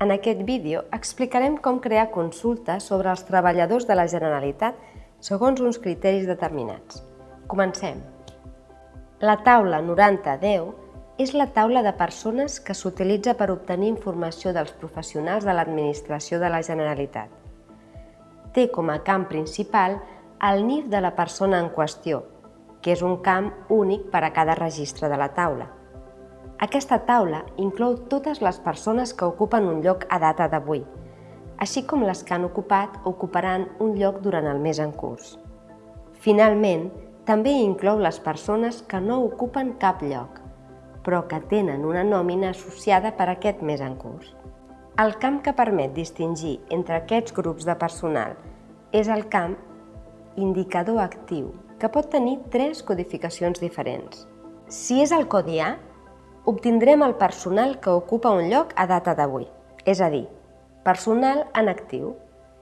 En aquest vídeo explicarem com crear consultes sobre els treballadors de la Generalitat segons uns criteris determinats. Comencem. La taula 9010 és la taula de persones que s'utilitza per obtenir informació dels professionals de l'administració de la Generalitat. Té com a camp principal el NIF de la persona en qüestió, que és un camp únic per a cada registre de la taula. Aquesta taula inclou totes les persones que ocupen un lloc a data d'avui, així com les que han ocupat o ocuparan un lloc durant el mes en curs. Finalment, també inclou les persones que no ocupen cap lloc, però que tenen una nòmina associada per aquest mes en curs. El camp que permet distingir entre aquests grups de personal és el camp indicador actiu, que pot tenir tres codificacions diferents. Si és el codi A, obtindrem el personal que ocupa un lloc a data d'avui, és a dir, personal en actiu,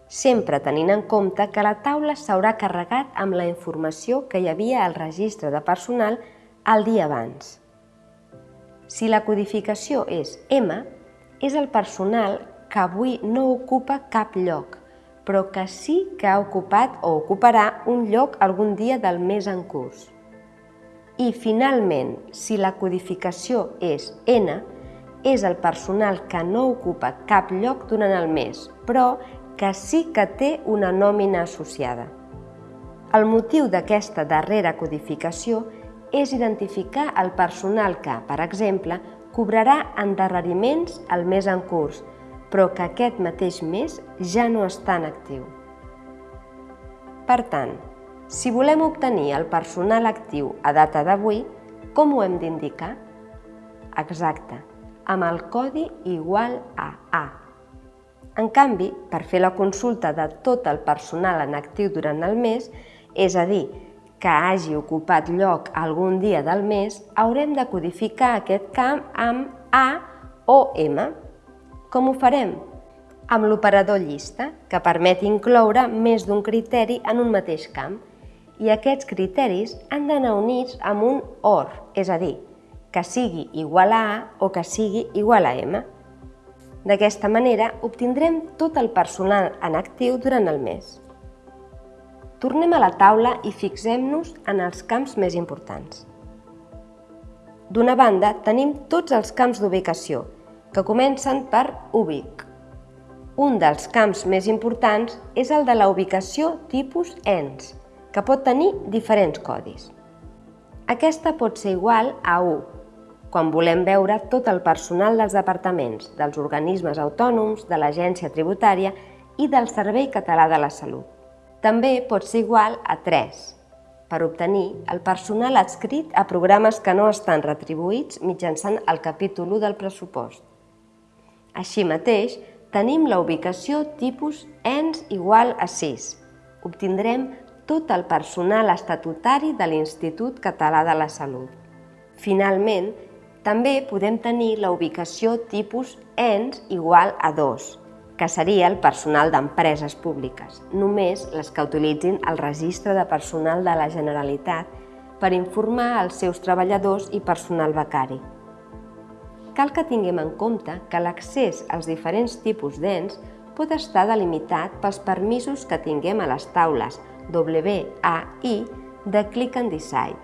sempre tenint en compte que la taula s'haurà carregat amb la informació que hi havia al registre de personal el dia abans. Si la codificació és M, és el personal que avui no ocupa cap lloc, però que sí que ha ocupat o ocuparà un lloc algun dia del mes en curs. I, finalment, si la codificació és N, és el personal que no ocupa cap lloc durant el mes, però que sí que té una nòmina associada. El motiu d'aquesta darrera codificació és identificar el personal que, per exemple, cobrarà endarreriments al mes en curs, però que aquest mateix mes ja no està en actiu. Per tant, si volem obtenir el personal actiu a data d'avui, com ho hem d'indicar? Exacte, amb el codi igual a A. En canvi, per fer la consulta de tot el personal en actiu durant el mes, és a dir, que hagi ocupat lloc algun dia del mes, haurem de codificar aquest camp amb A o M. Com ho farem? Amb l'operador llista, que permet incloure més d'un criteri en un mateix camp i aquests criteris han d'anar units amb un OR, és a dir, que sigui igual a A o que sigui igual a M. D'aquesta manera obtindrem tot el personal en actiu durant el mes. Tornem a la taula i fixem-nos en els camps més importants. D'una banda, tenim tots els camps d'ubicació, que comencen per ubic. Un dels camps més importants és el de la ubicació tipus ENS, que pot tenir diferents codis. Aquesta pot ser igual a 1, quan volem veure tot el personal dels departaments, dels organismes autònoms, de l'agència tributària i del Servei Català de la Salut. També pot ser igual a 3, per obtenir el personal adscrit a programes que no estan retribuïts mitjançant el capítol 1 del pressupost. Així mateix, tenim la ubicació tipus ENS igual a 6. Obtindrem tot el personal estatutari de l'Institut Català de la Salut. Finalment, també podem tenir la ubicació tipus ENS igual a 2, que seria el personal d'empreses públiques, només les que utilitzin el registre de personal de la Generalitat per informar als seus treballadors i personal becari. Cal que tinguem en compte que l'accés als diferents tipus d'ENS pot estar delimitat pels permisos que tinguem a les taules WAI de Click and Decide.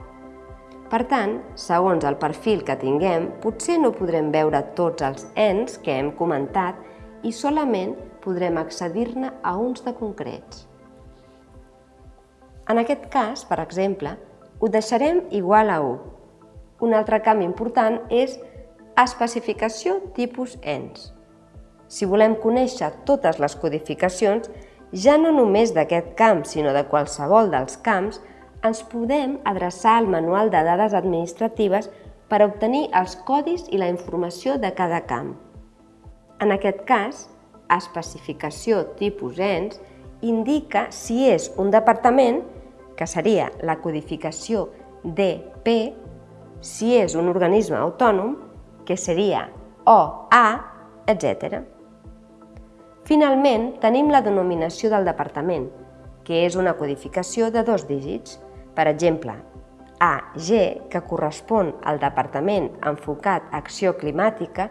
Per tant, segons el perfil que tinguem, potser no podrem veure tots els ENS que hem comentat i solament podrem accedir-ne a uns de concrets. En aquest cas, per exemple, ho deixarem igual a 1. Un altre canvi important és especificació tipus ENS. Si volem conèixer totes les codificacions, ja no només d'aquest camp, sinó de qualsevol dels camps, ens podem adreçar al manual de dades administratives per obtenir els codis i la informació de cada camp. En aquest cas, especificació tipus ENS indica si és un departament, que seria la codificació DP, si és un organisme autònom, que seria OA, etc. Finalment, tenim la denominació del departament, que és una codificació de dos dígits. Per exemple, AG, que correspon al Departament enfocat a acció climàtica,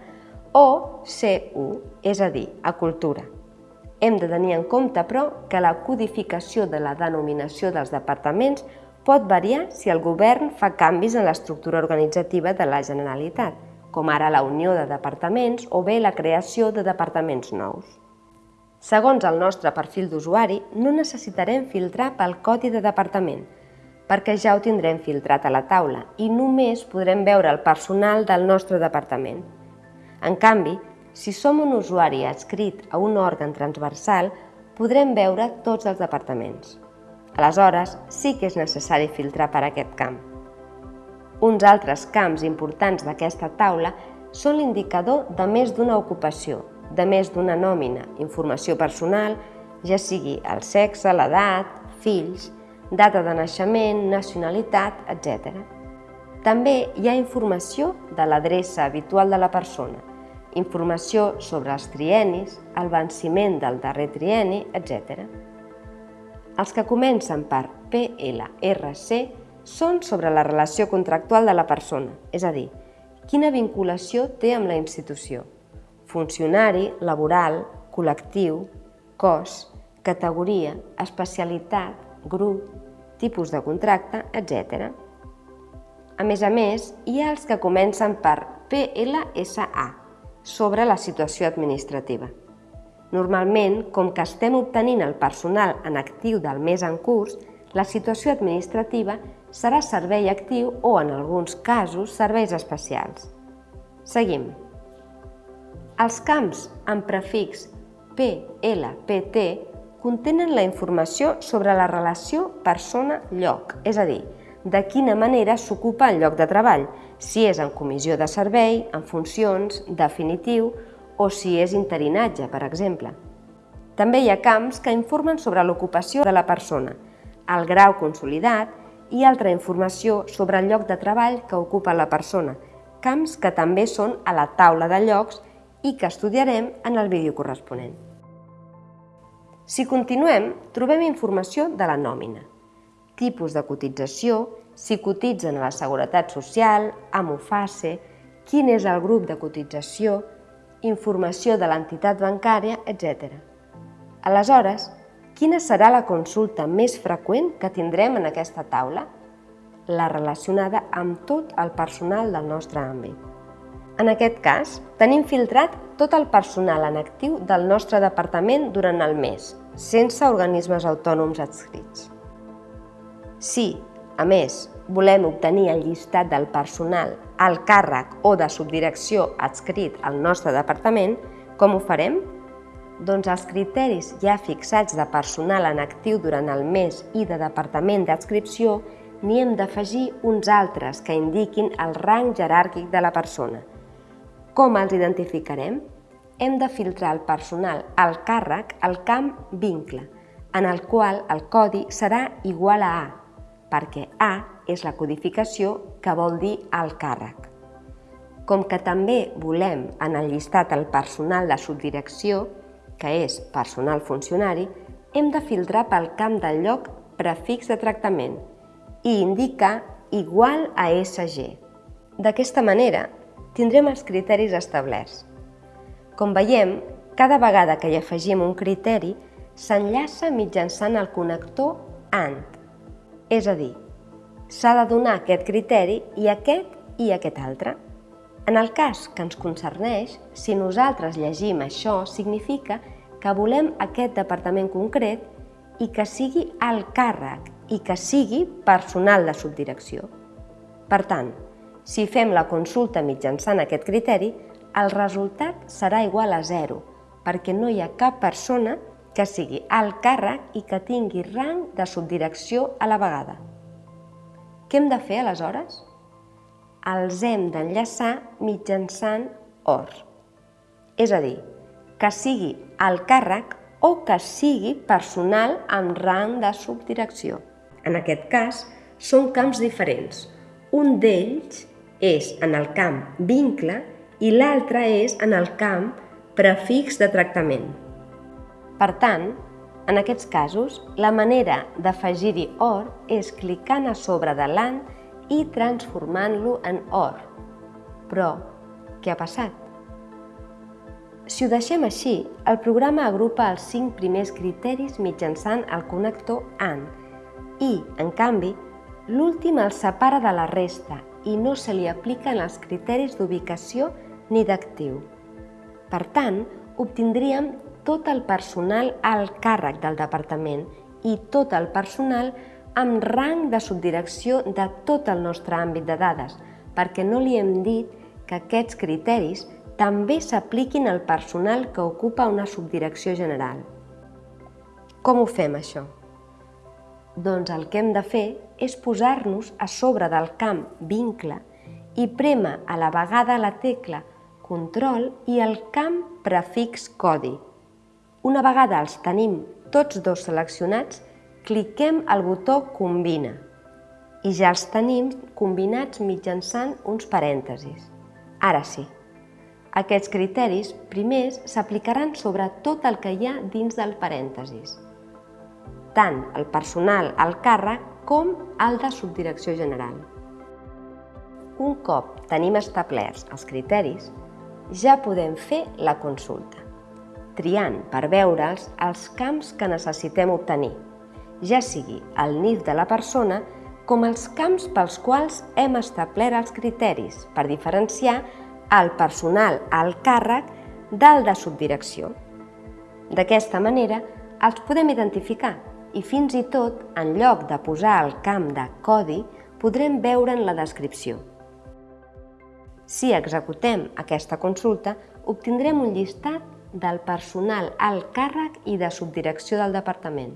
o CU, és a dir, a cultura. Hem de tenir en compte, però, que la codificació de la denominació dels departaments pot variar si el govern fa canvis en l'estructura organitzativa de la Generalitat, com ara la unió de departaments o bé la creació de departaments nous. Segons el nostre perfil d'usuari, no necessitarem filtrar pel codi de departament, perquè ja ho tindrem filtrat a la taula i només podrem veure el personal del nostre departament. En canvi, si som un usuari adscrit a un òrgan transversal, podrem veure tots els departaments. Aleshores, sí que és necessari filtrar per aquest camp. Uns altres camps importants d'aquesta taula són l'indicador de més d'una ocupació, de més d'una nòmina, informació personal, ja sigui el sexe, l'edat, fills, data de naixement, nacionalitat, etc. També hi ha informació de l'adreça habitual de la persona, informació sobre els trienis, el venciment del darrer trieni, etc. Els que comencen per PLRC són sobre la relació contractual de la persona, és a dir, quina vinculació té amb la institució, funcionari, laboral, col·lectiu, cos, categoria, especialitat, grup, tipus de contracte, etc. A més a més, hi ha els que comencen per PLSA, sobre la situació administrativa. Normalment, com que estem obtenint el personal en actiu del mes en curs, la situació administrativa serà servei actiu o, en alguns casos, serveis especials. Seguim. Els camps amb prefix PLPT contenen la informació sobre la relació persona-lloc, és a dir, de quina manera s'ocupa el lloc de treball, si és en comissió de servei, en funcions, definitiu o si és interinatge, per exemple. També hi ha camps que informen sobre l'ocupació de la persona, el grau consolidat i altra informació sobre el lloc de treball que ocupa la persona, camps que també són a la taula de llocs i que estudiarem en el vídeo corresponent. Si continuem, trobem informació de la nòmina, tipus de cotització, si cotitzen a la Seguretat Social, a Mufase, quin és el grup de cotització, informació de l'entitat bancària, etc. Aleshores, quina serà la consulta més freqüent que tindrem en aquesta taula? La relacionada amb tot el personal del nostre àmbit. En aquest cas, tenim filtrat tot el personal en actiu del nostre departament durant el mes, sense organismes autònoms adscrits. Si, a més, volem obtenir el llistat del personal al càrrec o de subdirecció adscrit al nostre departament, com ho farem? Doncs els criteris ja fixats de personal en actiu durant el mes i de departament d'adscripció n'hi hem d'afegir uns altres que indiquin el rang jeràrquic de la persona – com els identificarem? Hem de filtrar el personal al càrrec al camp vincle, en el qual el codi serà igual a A, perquè A és la codificació que vol dir al càrrec. Com que també volem en el llistat el personal de subdirecció, que és personal funcionari, hem de filtrar pel camp del lloc prefix de tractament i indicar igual a SG. D'aquesta manera, tindrem els criteris establerts. Com veiem, cada vegada que hi afegim un criteri, s'enllaça mitjançant el connector AND, és a dir, s'ha de donar aquest criteri i aquest i aquest altre. En el cas que ens concerneix, si nosaltres llegim això, significa que volem aquest departament concret i que sigui al càrrec i que sigui personal de subdirecció. Per tant, si fem la consulta mitjançant aquest criteri, el resultat serà igual a 0, perquè no hi ha cap persona que sigui al càrrec i que tingui rang de subdirecció a la vegada. Què hem de fer aleshores? Els hem d'enllaçar mitjançant OR. És a dir, que sigui al càrrec o que sigui personal amb rang de subdirecció. En aquest cas, són camps diferents. Un d'ells és en el camp vincle i l'altre és en el camp prefix de tractament. Per tant, en aquests casos, la manera d'afegir-hi OR és clicant a sobre de l'AN i transformant-lo en OR. Però, què ha passat? Si ho deixem així, el programa agrupa els cinc primers criteris mitjançant el connector AND i, en canvi, l'últim els separa de la resta i no se li apliquen els criteris d'ubicació ni d'actiu. Per tant, obtindríem tot el personal al càrrec del departament i tot el personal amb rang de subdirecció de tot el nostre àmbit de dades, perquè no li hem dit que aquests criteris també s'apliquin al personal que ocupa una subdirecció general. Com ho fem, això? Doncs el que hem de fer és posar-nos a sobre del camp vincle i prema a la vegada la tecla control i el camp prefix codi. Una vegada els tenim tots dos seleccionats, cliquem el botó Combina i ja els tenim combinats mitjançant uns parèntesis. Ara sí, aquests criteris primers s'aplicaran sobre tot el que hi ha dins del parèntesis tant el personal al càrrec com el de subdirecció general. Un cop tenim establerts els criteris, ja podem fer la consulta, triant per veure'ls els camps que necessitem obtenir, ja sigui el NIF de la persona com els camps pels quals hem establert els criteris per diferenciar el personal al càrrec del de subdirecció. D'aquesta manera, els podem identificar i fins i tot, en lloc de posar el camp de codi, podrem veure en la descripció. Si executem aquesta consulta, obtindrem un llistat del personal al càrrec i de subdirecció del departament.